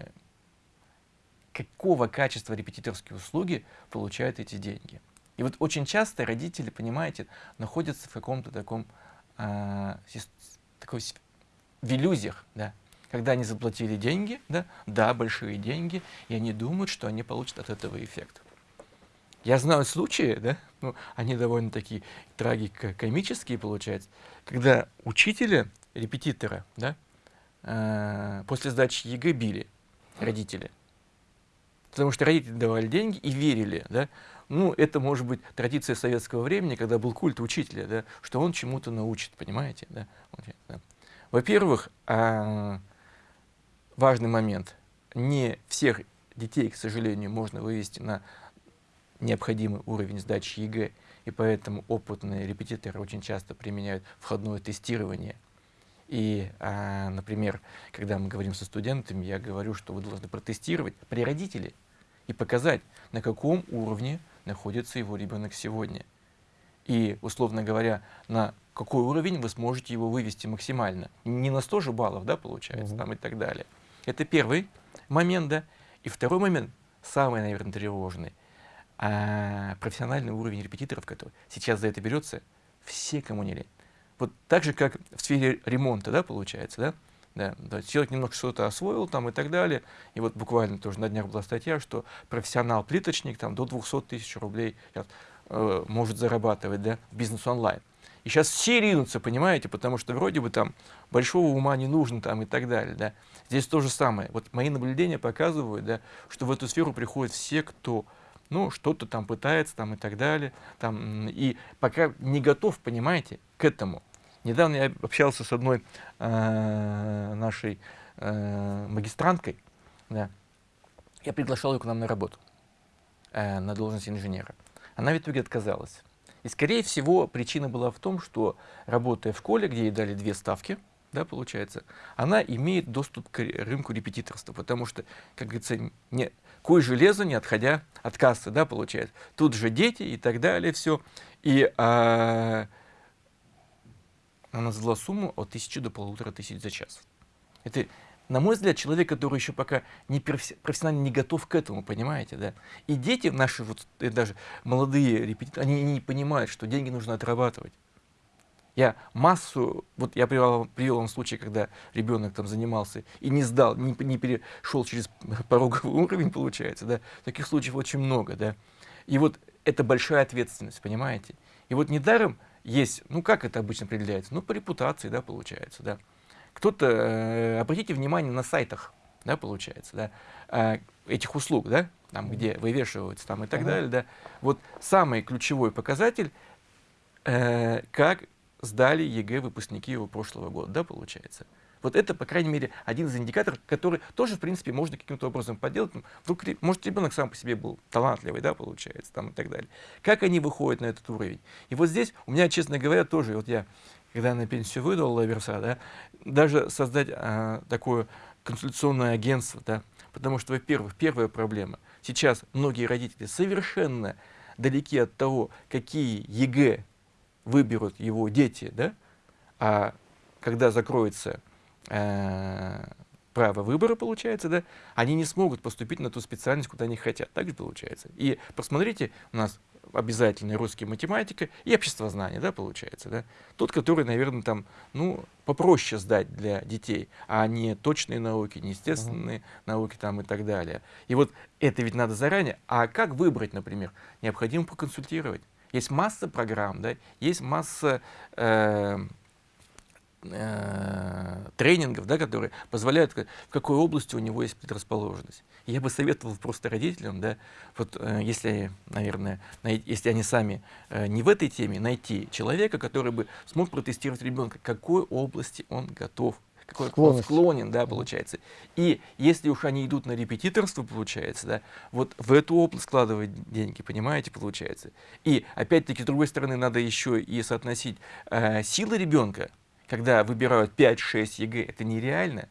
Какого качества репетиторские услуги получают эти деньги? И вот очень часто родители, понимаете, находятся в каком-то таком э, такой, в иллюзиях, да, когда они заплатили деньги, да, да, большие деньги, и они думают, что они получат от этого эффект. Я знаю случаи, да, ну, они довольно такие трагико-комические, получается, когда учителя, репетитора, да, э, после сдачи ЕГЭ били родители. Потому что родители давали деньги и верили, да, ну, это может быть традиция советского времени, когда был культ учителя, да, что он чему-то научит, понимаете? Да? Во-первых, а, важный момент. Не всех детей, к сожалению, можно вывести на необходимый уровень сдачи ЕГЭ, и поэтому опытные репетиторы очень часто применяют входное тестирование. И, а, например, когда мы говорим со студентами, я говорю, что вы должны протестировать при родителе и показать, на каком уровне находится его ребенок сегодня. И, условно говоря, на какой уровень вы сможете его вывести максимально. Не на 100 же баллов, да, получается, -hmm. там и так далее. Это первый момент, да. И второй момент, самый, наверное, тревожный, а, профессиональный уровень репетиторов, который сейчас за это берется, все, кому не лень. Вот так же, как в сфере ремонта, да, получается, да, да, да, человек немного что-то освоил там и так далее. И вот буквально тоже на днях была статья, что профессионал-плиточник там до 200 тысяч рублей сейчас, э, может зарабатывать, да, бизнес онлайн. И сейчас все ринутся, понимаете, потому что вроде бы там большого ума не нужно там и так далее, да. Здесь то же самое. Вот мои наблюдения показывают, да, что в эту сферу приходят все, кто ну, что-то там пытается там и так далее, там, и пока не готов, понимаете, к этому. Недавно я общался с одной э, нашей э, магистранткой. Да. Я приглашал ее к нам на работу, э, на должность инженера. Она в итоге отказалась. И, скорее всего, причина была в том, что, работая в школе, где ей дали две ставки, да, получается, она имеет доступ к рынку репетиторства, потому что, как говорится, не, куй железо, не отходя от кассы, да, получается. Тут же дети и так далее, все. И а, она назвала сумму от тысячи до полутора тысяч за час. Это, на мой взгляд, человек, который еще пока не профессионально не готов к этому, понимаете, да. И дети наши, вот даже молодые репетиторы, они не понимают, что деньги нужно отрабатывать. Я массу, вот я привел, привел вам случай, когда ребенок там занимался и не сдал, не, не перешел через пороговый уровень, получается, да. Таких случаев очень много, да. И вот это большая ответственность, понимаете. И вот недаром есть, ну как это обычно определяется? Ну по репутации, да, получается, да. Кто-то, э, обратите внимание на сайтах, да, получается, да, э, этих услуг, да, там, где вывешиваются там и так -huh. далее, да. Вот самый ключевой показатель, э, как сдали ЕГЭ выпускники его прошлого года, да, получается. Вот это, по крайней мере, один из индикаторов, который тоже, в принципе, можно каким-то образом подделать. Вдруг, может, ребенок сам по себе был талантливый, да, получается, там и так далее. Как они выходят на этот уровень? И вот здесь у меня, честно говоря, тоже, вот я, когда на пенсию выдал лаверса, да, даже создать а, такое консультационное агентство, да, потому что, во-первых, первая проблема. Сейчас многие родители совершенно далеки от того, какие ЕГЭ выберут его дети, да, а когда закроется э, право выбора, получается, да, они не смогут поступить на ту специальность, куда они хотят. Так же получается. И посмотрите, у нас обязательная русский математика и обществознание, да, получается, да. Тот, который, наверное, там, ну, попроще сдать для детей, а не точные науки, не естественные uh -huh. науки там и так далее. И вот это ведь надо заранее. А как выбрать, например? Необходимо поконсультировать. Есть масса программ, да, есть масса э, э, тренингов, да, которые позволяют, в какой области у него есть предрасположенность. Я бы советовал просто родителям, да, вот, э, если, наверное, если они сами э, не в этой теме, найти человека, который бы смог протестировать ребенка, какой области он готов какой он склонен, да, получается. И если уж они идут на репетиторство, получается, да, вот в эту область складывать деньги, понимаете, получается. И опять-таки, с другой стороны, надо еще и соотносить э, силы ребенка, когда выбирают 5-6 ЕГЭ, это нереально.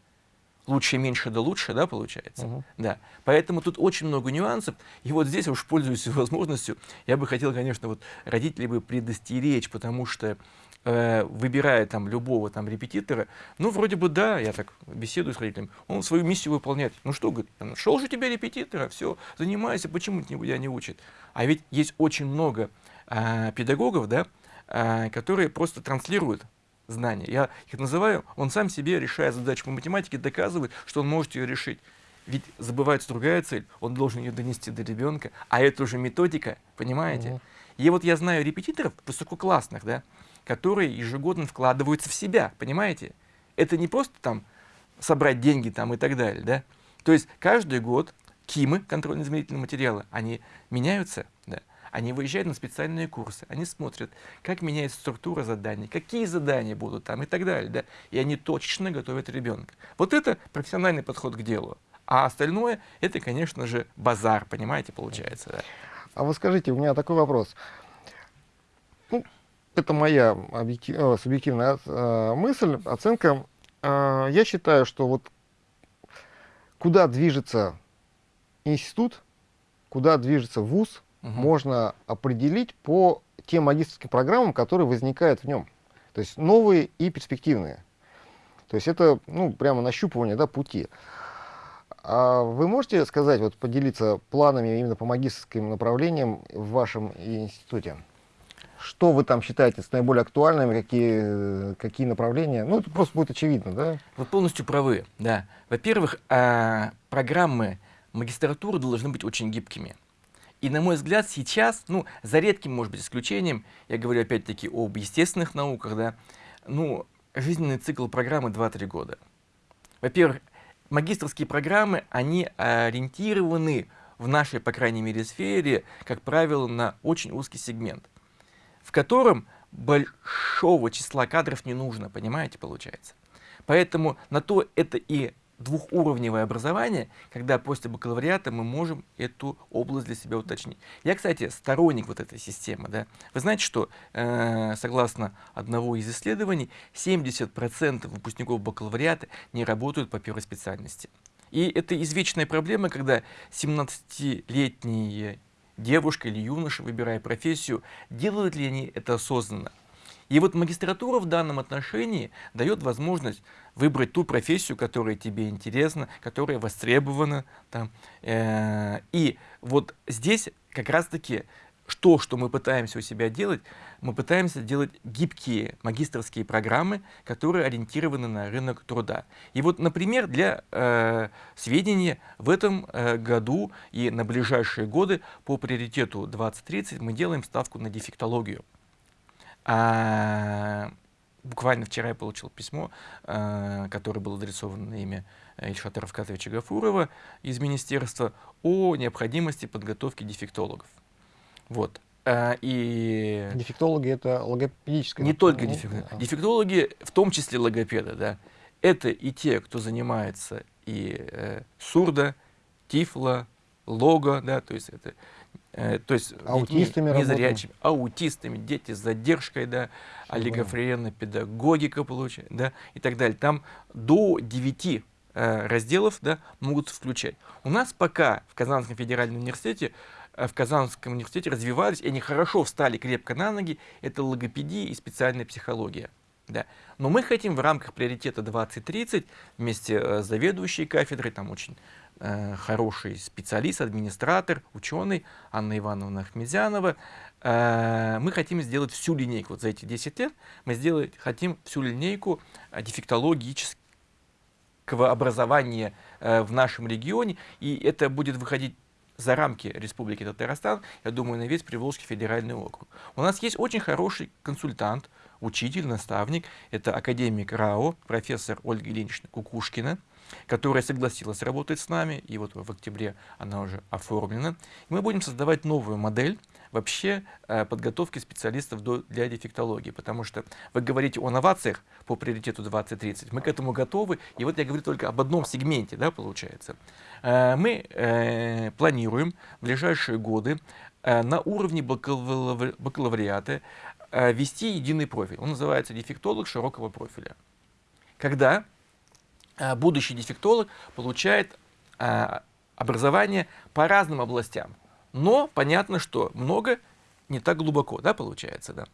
Лучше, меньше, да лучше, да, получается? -huh. Да. Поэтому тут очень много нюансов. И вот здесь, уж пользуюсь возможностью, я бы хотел, конечно, вот родителей бы предостеречь, потому что э, выбирая там любого там репетитора, ну, вроде бы да, я так беседую с родителями, он свою миссию выполняет. Ну что, говорит, нашел же тебе репетитора, все, занимайся, почему тебя не учит? А ведь есть очень много э, педагогов, да, э, которые просто транслируют знания. Я их называю, он сам себе, решая задачу по математике, доказывает, что он может ее решить. Ведь забывается другая цель, он должен ее донести до ребенка, а это уже методика, понимаете? Угу. И вот я знаю репетиторов высококлассных, да, которые ежегодно вкладываются в себя, понимаете? Это не просто там собрать деньги там и так далее, да? То есть каждый год КИМы, контрольно-измерительные материалы, они меняются? Они выезжают на специальные курсы, они смотрят, как меняется структура заданий, какие задания будут там и так далее, да? И они точечно готовят ребенка. Вот это профессиональный подход к делу. А остальное, это, конечно же, базар, понимаете, получается. Да? А вы скажите, у меня такой вопрос. Ну, это моя э, субъективная э, мысль, оценка. Э, я считаю, что вот куда движется институт, куда движется вуз, угу. можно определить по тем магистрским программам, которые возникают в нем. То есть новые и перспективные. То есть это ну, прямо нащупывание да, пути. А вы можете сказать, вот поделиться планами именно по магистрским направлениям в вашем институте? Что вы там считаете с наиболее актуальными, какие, какие направления? Ну, это просто будет очевидно, да? Вы полностью правы, да. Во-первых, а, программы магистратуры должны быть очень гибкими. И, на мой взгляд, сейчас, ну, за редким, может быть, исключением, я говорю опять-таки об естественных науках, да, ну, жизненный цикл программы 2-3 года. Во-первых, магистрские программы, они ориентированы в нашей, по крайней мере, сфере, как правило, на очень узкий сегмент в котором большого числа кадров не нужно, понимаете, получается. Поэтому на то это и двухуровневое образование, когда после бакалавриата мы можем эту область для себя уточнить. Я, кстати, сторонник вот этой системы. Да? Вы знаете, что э, согласно одного из исследований, 70% выпускников бакалавриата не работают по первой специальности. И это извечная проблема, когда 17-летние девушка или юноша, выбирая профессию, делают ли они это осознанно. И вот магистратура в данном отношении дает возможность выбрать ту профессию, которая тебе интересна, которая востребована. Там. Э, и вот здесь как раз-таки то, что мы пытаемся у себя делать, мы пытаемся делать гибкие магистрские программы, которые ориентированы на рынок труда. И вот, например, для э, сведения, в этом э, году и на ближайшие годы по приоритету 2030 мы делаем ставку на дефектологию. А, буквально вчера я получил письмо, а, которое было адресовано на имя Ильшата Равкатовича Гафурова из министерства о необходимости подготовки дефектологов. Вот. А, и... Дефектологи — это логопедическое... Не только дефектологи. Да. Дефектологи, в том числе логопеды, да. Это и те, кто занимается и э, сурдо, тифло, лого, да, то есть это Э, то есть аутистами детьми незрячими, аутистами, дети с задержкой, да, олигофренная педагогика получает, да, и так далее. Там до 9 э, разделов да, могут включать. У нас пока в Казанском федеральном университете э, в Казанском университете развивались, и они хорошо встали крепко на ноги, это логопедия и специальная психология. Да. Но мы хотим в рамках приоритета 2030 вместе э, с заведующей кафедрой, там очень Э, хороший специалист, администратор, ученый Анна Ивановна Ахмедзянова. Э, мы хотим сделать всю линейку, вот за эти 10 лет мы сделать, хотим всю линейку э, дефектологического образования в нашем регионе, и это будет выходить за рамки Республики Татарстан, я думаю, на весь Приволжский федеральный округ. У нас есть очень хороший консультант, учитель, наставник, это академик РАО, профессор Ольга Ильинична Кукушкина, которая согласилась работать с нами, и вот в октябре она уже оформлена. мы будем создавать новую модель вообще э, подготовки специалистов для дефектологии, потому что вы говорите о новациях по приоритету 2030, мы к этому готовы, и вот я говорю только об одном сегменте, да, получается. Э, мы э, планируем в ближайшие годы на уровне бакалавриата вести единый профиль, он называется дефектолог широкого профиля. Когда будущий дефектолог получает э, образование по разным областям. Но понятно, что много не так глубоко, да, получается, да.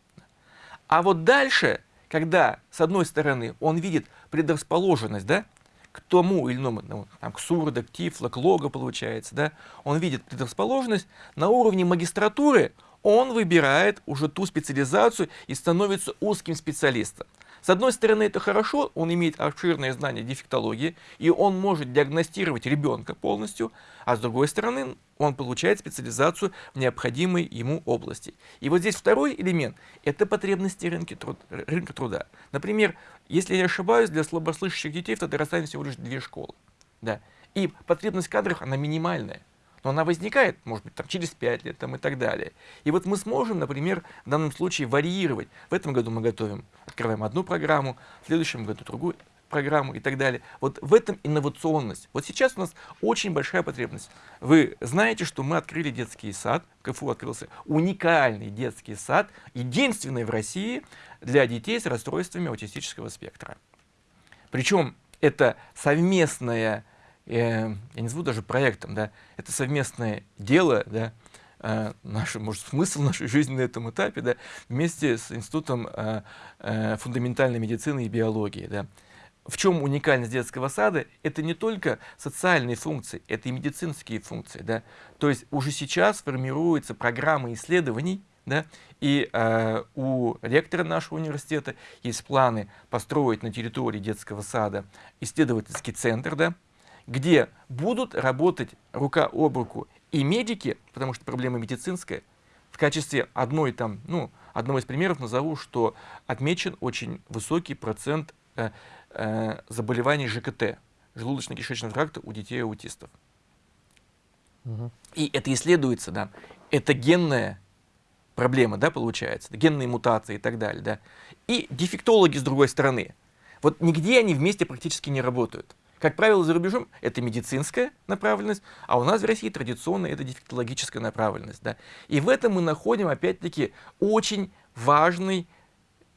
А вот дальше, когда, с одной стороны, он видит предрасположенность, да, к тому или иному, ну, там, к сурдо, к тифло, к лого, получается, да, он видит предрасположенность, на уровне магистратуры он выбирает уже ту специализацию и становится узким специалистом. С одной стороны, это хорошо, он имеет обширное знание дефектологии, и он может диагностировать ребенка полностью, а с другой стороны, он получает специализацию в необходимой ему области. И вот здесь второй элемент – это потребности рынка, труд, рынка труда. Например, если я не ошибаюсь, для слабослышащих детей в Татарстане всего лишь две школы. Да. И потребность в кадрах, она минимальная но она возникает, может быть, там, через 5 лет там, и так далее. И вот мы сможем, например, в данном случае варьировать. В этом году мы готовим, открываем одну программу, в следующем году другую программу и так далее. Вот в этом инновационность. Вот сейчас у нас очень большая потребность. Вы знаете, что мы открыли детский сад, в КФУ открылся уникальный детский сад, единственный в России для детей с расстройствами аутистического спектра. Причем это совместная я не назову даже проектом, да, это совместное дело, да, э, наш, может, смысл нашей жизни на этом этапе, да, вместе с Институтом э, э, фундаментальной медицины и биологии. Да. В чем уникальность детского сада? Это не только социальные функции, это и медицинские функции. Да. То есть уже сейчас формируются программы исследований, да, и э, у ректора нашего университета есть планы построить на территории детского сада исследовательский центр, да, где будут работать рука об руку и медики, потому что проблема медицинская, в качестве одной там, ну, одного из примеров назову, что отмечен очень высокий процент э, э, заболеваний ЖКТ, желудочно-кишечного тракта у детей аутистов. Угу. И это исследуется, да, это генная проблема, да, получается, генные мутации и так далее, да. И дефектологи с другой стороны, вот нигде они вместе практически не работают. Как правило, за рубежом это медицинская направленность, а у нас в России традиционно это дефектологическая направленность. Да? И в этом мы находим, опять-таки, очень важный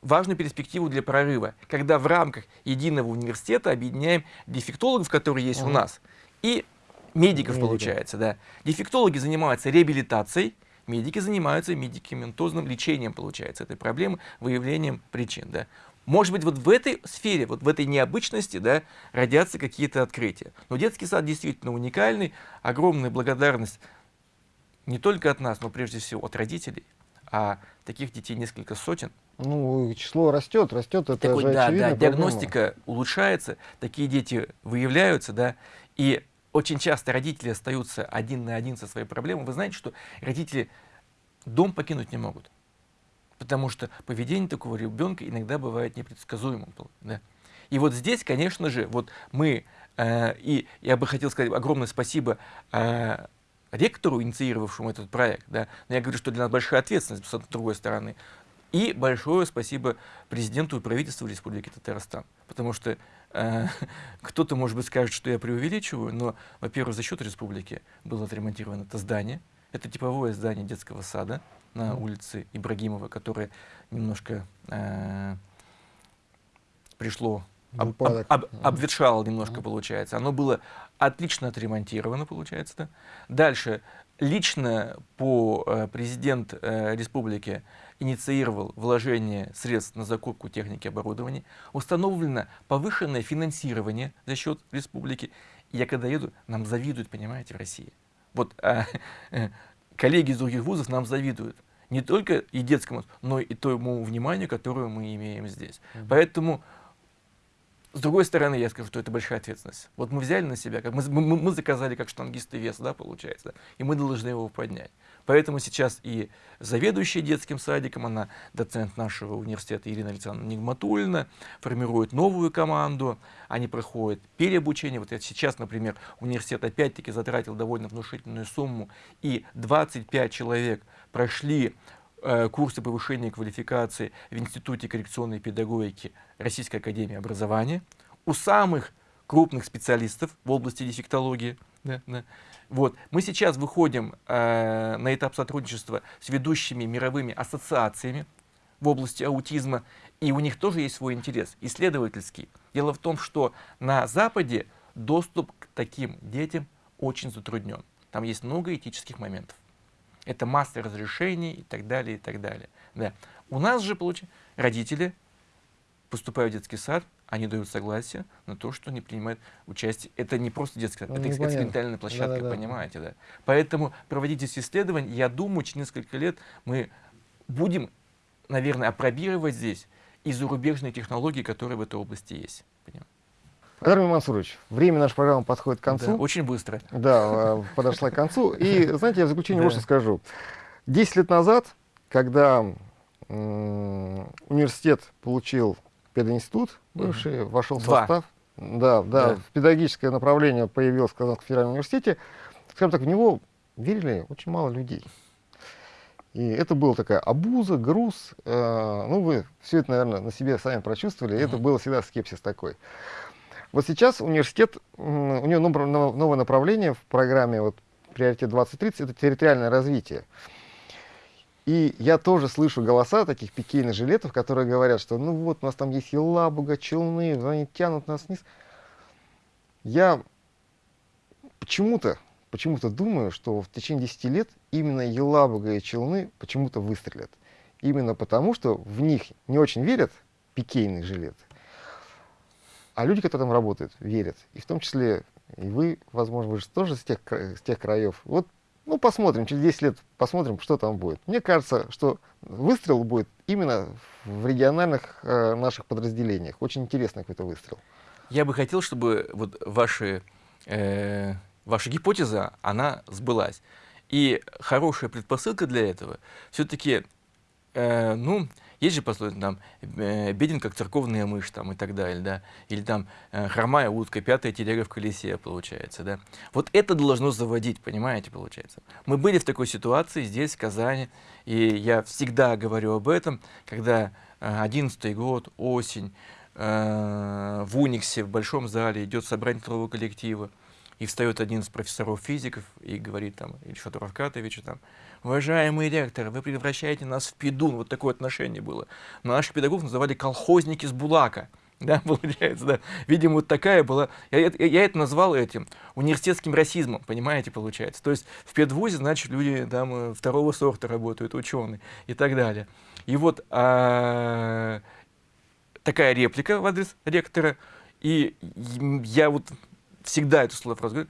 важную перспективу для прорыва, когда в рамках единого университета объединяем дефектологов, которые есть угу. у нас, и медиков, Медики. получается. Да. Дефектологи занимаются реабилитацией, медики занимаются медикаментозным лечением, получается, этой проблемы, выявлением причин. Да. Может быть, вот в этой сфере, вот в этой необычности, да, родятся какие-то открытия. Но детский сад действительно уникальный. Огромная благодарность не только от нас, но прежде всего от родителей. А таких детей несколько сотен. Ну, число растет, растет, это так же да, да, диагностика улучшается, такие дети выявляются, да, и очень часто родители остаются один на один со своей проблемой. Вы знаете, что родители дом покинуть не могут, потому что поведение такого ребенка иногда бывает непредсказуемым. Да. И вот здесь, конечно же, вот мы, э, и я бы хотел сказать огромное спасибо э, ректору, инициировавшему этот проект, да, но я говорю, что для нас большая ответственность, с другой стороны, и большое спасибо президенту и правительству Республики Татарстан, потому что э, кто-то, может быть, скажет, что я преувеличиваю, но, во-первых, за счет республики было отремонтировано это здание, это типовое здание детского сада на улице Ибрагимова, которое немножко э, пришло об, об, об, обветшало немножко, получается. Оно было отлично отремонтировано, получается. Да? Дальше, лично по э, президент э, республики инициировал вложение средств на закупку техники и оборудования. Установлено повышенное финансирование за счет республики. Я когда еду, нам завидуют, понимаете, в России. Вот э, коллеги из других вузов нам завидуют. Не только и детскому, но и тому вниманию, которое мы имеем здесь. Mm -hmm. Поэтому с другой стороны, я скажу, что это большая ответственность. Вот мы взяли на себя, как мы, мы, мы заказали как штангисты вес, да, получается, и мы должны его поднять. Поэтому сейчас и заведующая детским садиком, она доцент нашего университета Ирина Александровна Нигматульна, формирует новую команду, они проходят переобучение. Вот сейчас, например, университет опять-таки затратил довольно внушительную сумму, и 25 человек прошли курсы повышения квалификации в Институте коррекционной педагогики Российской Академии Образования у самых крупных специалистов в области дефектологии. Да, да. Вот. Мы сейчас выходим э, на этап сотрудничества с ведущими мировыми ассоциациями в области аутизма, и у них тоже есть свой интерес, исследовательский. Дело в том, что на Западе доступ к таким детям очень затруднен. Там есть много этических моментов. Это масса разрешений и так далее, и так далее. Да. У нас же, получается, родители поступают в детский сад, они дают согласие на то, что они принимают участие. Это не просто детский сад, ну, это экспериментальная площадка, да, да, понимаете, да. Поэтому проводите исследования, я думаю, через несколько лет мы будем, наверное, опробировать здесь и зарубежные технологии, которые в этой области есть. Понимаете? Армин Мансурович, время нашей программы подходит к концу. Да, очень быстро. Да, э, подошла к концу. И, знаете, я в заключение да. вот что скажу. Десять лет назад, когда университет получил пединститут, бывший, mm вошел в состав, да, да, да, педагогическое направление появилось в Казанском федеральном университете, скажем так, в него верили очень мало людей. И это была такая обуза, груз. Э, ну, вы все это, наверное, на себе сами прочувствовали. Mm Это было всегда скепсис такой. Вот сейчас университет, у него новое направление в программе вот, «Приоритет 2030» — это территориальное развитие. И я тоже слышу голоса таких пикейных жилетов, которые говорят, что ну вот, у нас там есть Елабуга, Челны, они тянут нас вниз. Я почему-то почему-то думаю, что в течение 10 лет именно Елабуга и Челны почему-то выстрелят. Именно потому, что в них не очень верят пикейные жилеты. А люди, которые там работают, верят. И в том числе и вы, возможно, вы же тоже с тех, с тех краев. Вот, ну, посмотрим, через 10 лет посмотрим, что там будет. Мне кажется, что выстрел будет именно в региональных э, наших подразделениях. Очень интересный какой-то выстрел. Я бы хотел, чтобы вот ваши, э, ваша гипотеза, она сбылась. И хорошая предпосылка для этого все-таки, э, ну, есть же пословица, там, беден, как церковная мышь, там, и так далее, да, или там, э, хромая утка, пятая телега в колесе, получается, да. Вот это должно заводить, понимаете, получается. Мы были в такой ситуации здесь, в Казани, и я всегда говорю об этом, когда 11 э, год, осень, э, в Униксе, в большом зале, идет собрание трудового коллектива, и встает один из профессоров физиков и говорит там, что-то Равкатовичу там, уважаемый ректор, вы превращаете нас в пидун, вот такое отношение было. Но наших педагогов называли колхозники с Булака. Да, получается, да. Видимо, вот такая была. Я, я, я это назвал этим университетским расизмом, понимаете, получается. То есть в педвузе, значит, люди там э, второго сорта работают, ученые и так далее. И вот а, такая реплика в адрес ректора. И я вот всегда эту слово говорю.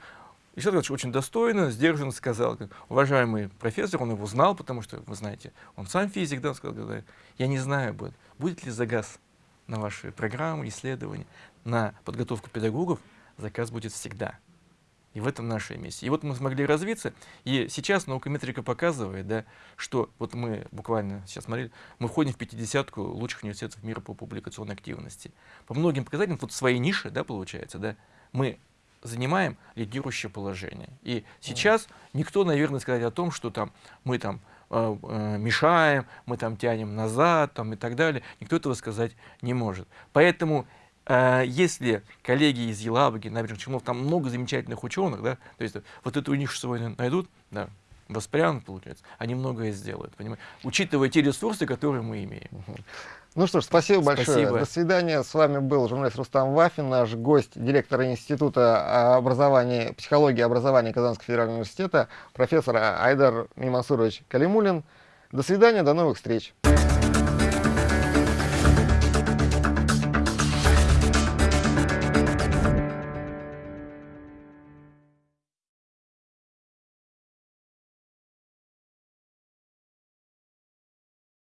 И Ильич очень достойно, сдержанно сказал, уважаемый профессор, он его знал, потому что, вы знаете, он сам физик, да, он сказал, я не знаю, будет, будет ли загаз на ваши программы, исследования, на подготовку педагогов, заказ будет всегда. И в этом наша миссия. И вот мы смогли развиться, и сейчас наукометрика показывает, да, что вот мы буквально сейчас смотрели, мы входим в 50-ку лучших университетов мира по публикационной активности. По многим показателям, вот свои ниши, да, получается, да, мы занимаем лидирующее положение. И сейчас никто, наверное, сказать о том, что там мы там э, э, мешаем, мы там тянем назад там, и так далее, никто этого сказать не может. Поэтому э, если коллеги из Елабуги, набережных Челнов, там много замечательных ученых, да, то есть вот эту нишу сегодня найдут, да, воспрянут, получается, они многое сделают, понимаете, учитывая те ресурсы, которые мы имеем. Ну что ж, спасибо большое. Спасибо. До свидания. С вами был журналист Рустам Вафин, наш гость, директор Института образования, психологии и образования Казанского федерального университета, профессор Айдар Мимасурович Калимулин. До свидания, до новых встреч.